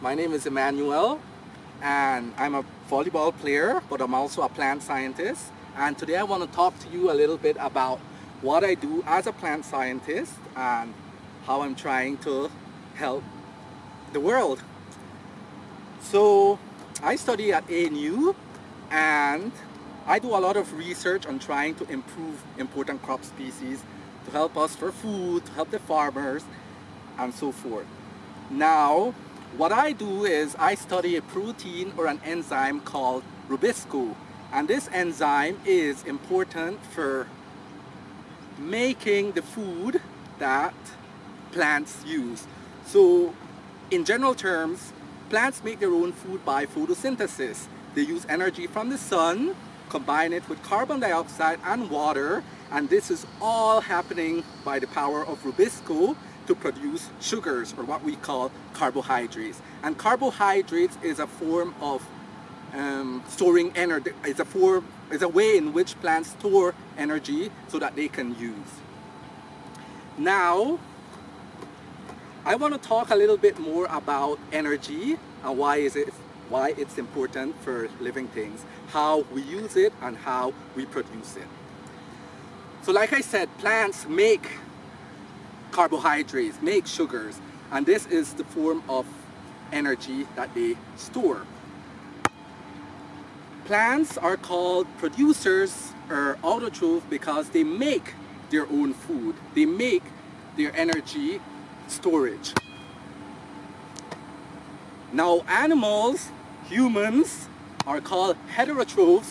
My name is Emmanuel and I'm a volleyball player but I'm also a plant scientist and today I want to talk to you a little bit about what I do as a plant scientist and how I'm trying to help the world. So I study at ANU and I do a lot of research on trying to improve important crop species to help us for food, to help the farmers and so forth. Now, what I do is I study a protein or an enzyme called Rubisco. And this enzyme is important for making the food that plants use. So in general terms, plants make their own food by photosynthesis. They use energy from the sun, combine it with carbon dioxide and water, and this is all happening by the power of Rubisco to produce sugars or what we call carbohydrates. And carbohydrates is a form of um, storing energy, it's a form, it's a way in which plants store energy so that they can use. Now, I want to talk a little bit more about energy and why is it why it's important for living things, how we use it and how we produce it. So like I said, plants make carbohydrates, make sugars, and this is the form of energy that they store. Plants are called producers or autotroph because they make their own food. They make their energy storage. Now animals, humans, are called heterotrophs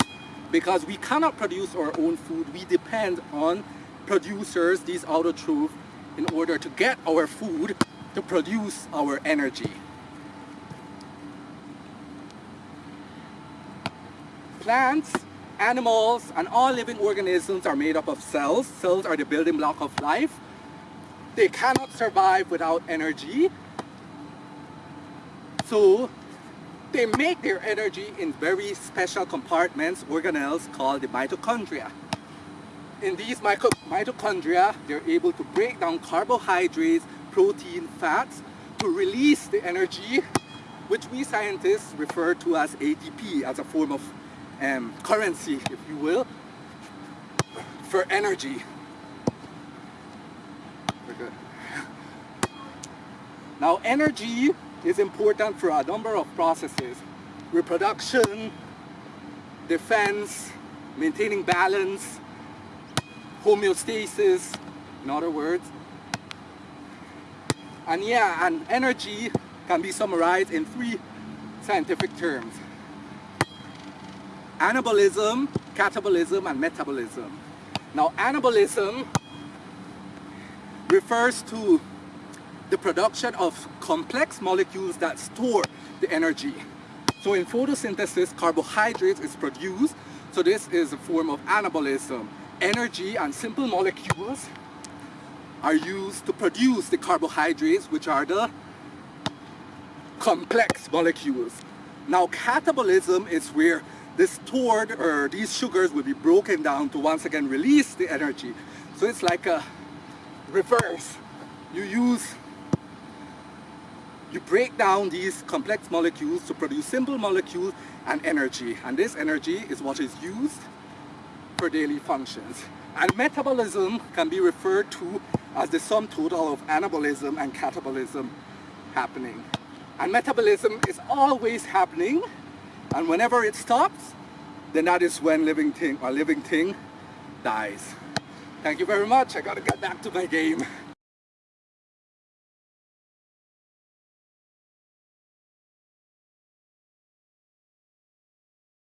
because we cannot produce our own food. We depend on producers, these autotrophs, in order to get our food to produce our energy. Plants, animals, and all living organisms are made up of cells. Cells are the building block of life. They cannot survive without energy. So they make their energy in very special compartments, organelles called the mitochondria in these mitochondria, they're able to break down carbohydrates, protein, fats to release the energy which we scientists refer to as ATP as a form of um, currency, if you will, for energy. Now energy is important for a number of processes. Reproduction, defense, maintaining balance, homeostasis, in other words. And yeah, and energy can be summarized in three scientific terms. Anabolism, catabolism, and metabolism. Now, anabolism refers to the production of complex molecules that store the energy. So in photosynthesis, carbohydrates is produced, so this is a form of anabolism energy and simple molecules are used to produce the carbohydrates which are the complex molecules. Now catabolism is where the stored or these sugars will be broken down to once again release the energy. So it's like a reverse. You use, you break down these complex molecules to produce simple molecules and energy. And this energy is what is used for daily functions. And metabolism can be referred to as the sum total of anabolism and catabolism happening. And metabolism is always happening and whenever it stops, then that is when living thing or uh, living thing dies. Thank you very much. I gotta get back to my game.